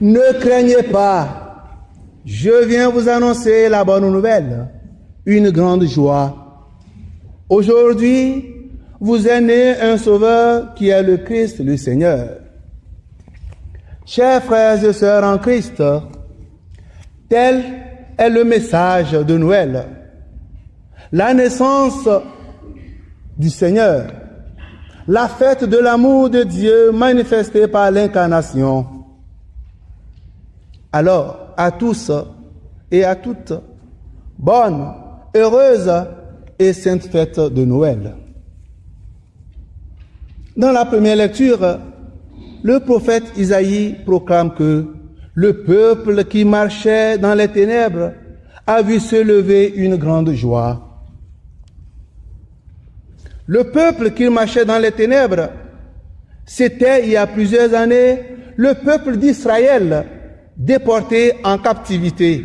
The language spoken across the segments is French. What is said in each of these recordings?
ne craignez pas, je viens vous annoncer la bonne nouvelle, une grande joie. Aujourd'hui, vous est né un sauveur qui est le Christ, le Seigneur. Chers frères et sœurs en Christ, tel est le message de Noël. La naissance du Seigneur, la fête de l'amour de Dieu manifestée par l'incarnation. Alors, à tous et à toutes, bonne, heureuse et sainte fête de Noël. Dans la première lecture, le prophète Isaïe proclame que le peuple qui marchait dans les ténèbres a vu se lever une grande joie. Le peuple qui marchait dans les ténèbres, c'était il y a plusieurs années le peuple d'Israël déporté en captivité.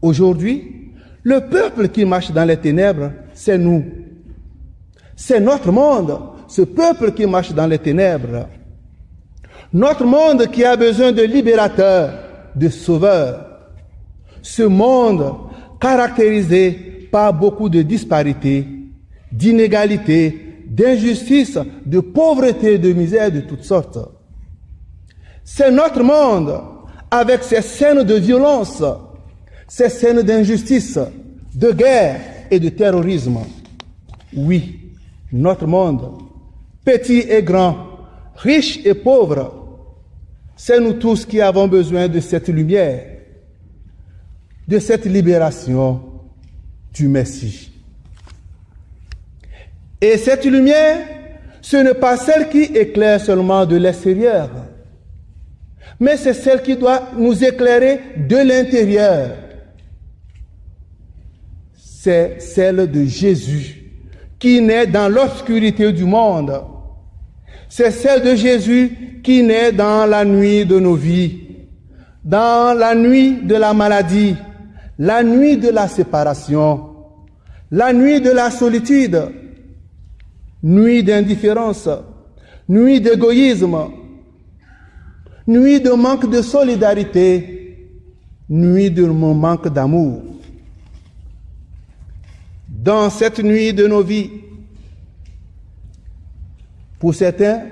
Aujourd'hui, le peuple qui marche dans les ténèbres, c'est nous. C'est notre monde, ce peuple qui marche dans les ténèbres. Notre monde qui a besoin de libérateurs, de sauveurs. Ce monde caractérisé par beaucoup de disparités, d'inégalités, d'injustices, de pauvreté, de misère de toutes sortes. C'est notre monde avec ses scènes de violence, ces scènes d'injustice, de guerre et de terrorisme. Oui, notre monde, petit et grand, riche et pauvre, c'est nous tous qui avons besoin de cette lumière, de cette libération du Messie. Et cette lumière, ce n'est pas celle qui éclaire seulement de l'extérieur, mais c'est celle qui doit nous éclairer de l'intérieur. C'est celle de Jésus qui naît dans l'obscurité du monde. C'est celle de Jésus qui naît dans la nuit de nos vies, dans la nuit de la maladie, la nuit de la séparation, la nuit de la solitude, nuit d'indifférence, nuit d'égoïsme, nuit de manque de solidarité, nuit de manque d'amour dans cette nuit de nos vies. Pour certains,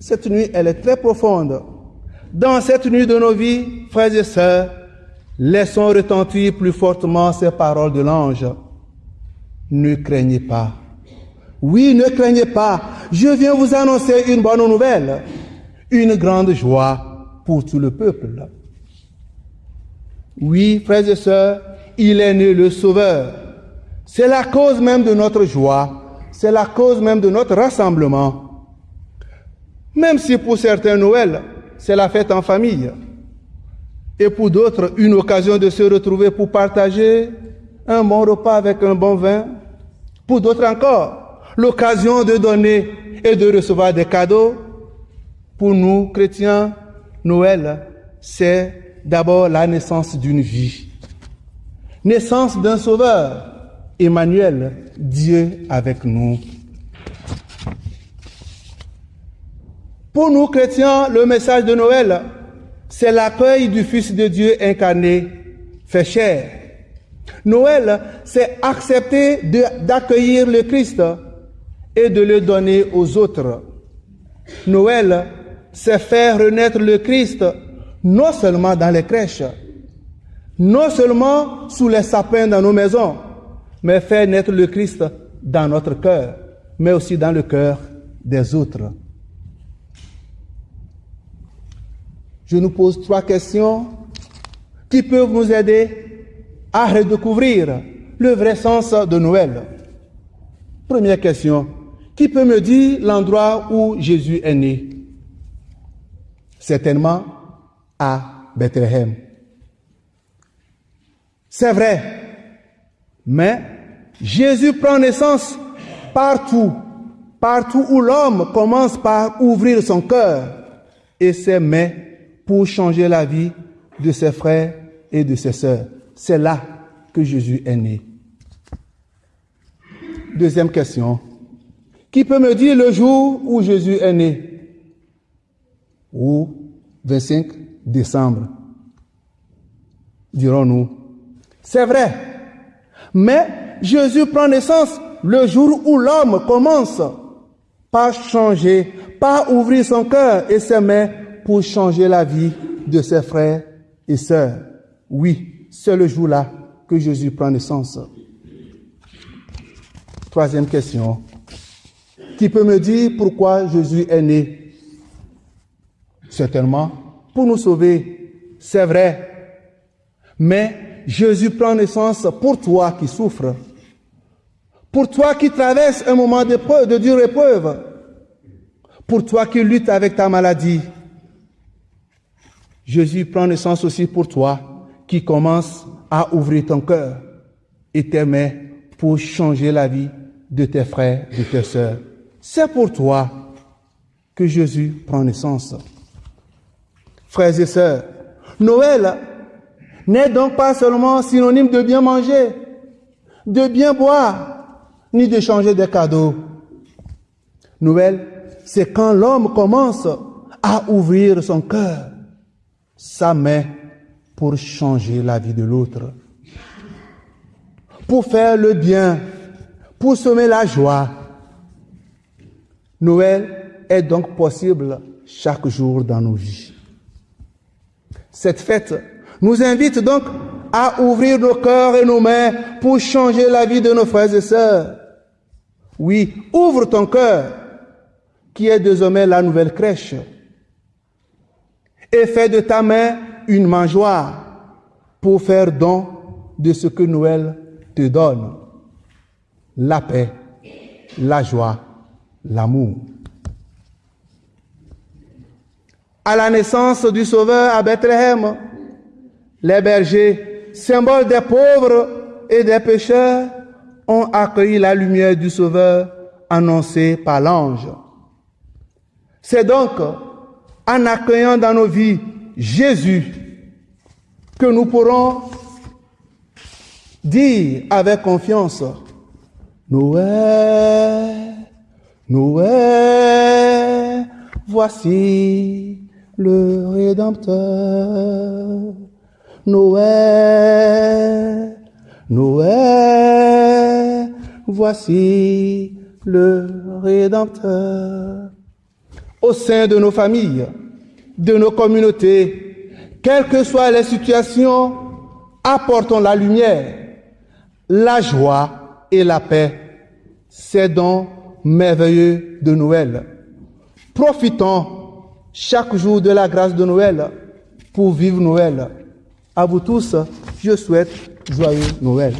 cette nuit, elle est très profonde. Dans cette nuit de nos vies, frères et sœurs, laissons retentir plus fortement ces paroles de l'ange. Ne craignez pas. Oui, ne craignez pas. Je viens vous annoncer une bonne nouvelle, une grande joie pour tout le peuple. Oui, frères et sœurs, il est né le Sauveur. C'est la cause même de notre joie, c'est la cause même de notre rassemblement. Même si pour certains Noël, c'est la fête en famille, et pour d'autres, une occasion de se retrouver pour partager un bon repas avec un bon vin, pour d'autres encore, l'occasion de donner et de recevoir des cadeaux. Pour nous, chrétiens, Noël, c'est d'abord la naissance d'une vie, naissance d'un sauveur, Emmanuel, Dieu avec nous. Pour nous chrétiens, le message de Noël, c'est l'accueil du Fils de Dieu incarné, fait chair. Noël, c'est accepter d'accueillir le Christ et de le donner aux autres. Noël, c'est faire renaître le Christ non seulement dans les crèches, non seulement sous les sapins dans nos maisons, mais faire naître le Christ dans notre cœur, mais aussi dans le cœur des autres. Je nous pose trois questions qui peuvent nous aider à redécouvrir le vrai sens de Noël. Première question, qui peut me dire l'endroit où Jésus est né? Certainement à Bethléem. C'est vrai, mais Jésus prend naissance partout, partout où l'homme commence par ouvrir son cœur et ses mains pour changer la vie de ses frères et de ses sœurs. C'est là que Jésus est né. Deuxième question. Qui peut me dire le jour où Jésus est né? Où 25 décembre, dirons-nous. C'est vrai. Mais Jésus prend naissance le jour où l'homme commence par changer, par ouvrir son cœur et ses mains pour changer la vie de ses frères et sœurs. Oui, c'est le jour-là que Jésus prend naissance. Troisième question. Qui peut me dire pourquoi Jésus est né? Certainement, pour nous sauver, c'est vrai. Mais Jésus prend naissance pour toi qui souffres, pour toi qui traverses un moment de dure épreuve, pour toi qui luttes avec ta maladie. Jésus prend naissance aussi pour toi qui commence à ouvrir ton cœur et tes mains pour changer la vie de tes frères, de tes sœurs. C'est pour toi que Jésus prend naissance. Frères et sœurs, Noël n'est donc pas seulement synonyme de bien manger, de bien boire, ni de changer des cadeaux. Noël, c'est quand l'homme commence à ouvrir son cœur, sa main, pour changer la vie de l'autre, pour faire le bien, pour semer la joie. Noël est donc possible chaque jour dans nos vies. Cette fête nous invite donc à ouvrir nos cœurs et nos mains pour changer la vie de nos frères et sœurs. Oui, ouvre ton cœur, qui est désormais la nouvelle crèche, et fais de ta main une mangeoire pour faire don de ce que Noël te donne. La paix, la joie, l'amour. À la naissance du Sauveur à Bethléem, les bergers, symboles des pauvres et des pécheurs, ont accueilli la lumière du Sauveur annoncée par l'ange. C'est donc en accueillant dans nos vies Jésus que nous pourrons dire avec confiance, Noël, Noël, voici le Rédempteur. Noël, Noël, voici le Rédempteur. Au sein de nos familles, de nos communautés, quelles que soient les situations, apportons la lumière, la joie et la paix. C'est donc merveilleux de Noël. Profitons chaque jour de la grâce de Noël pour vivre Noël. À vous tous, je souhaite joyeux Noël.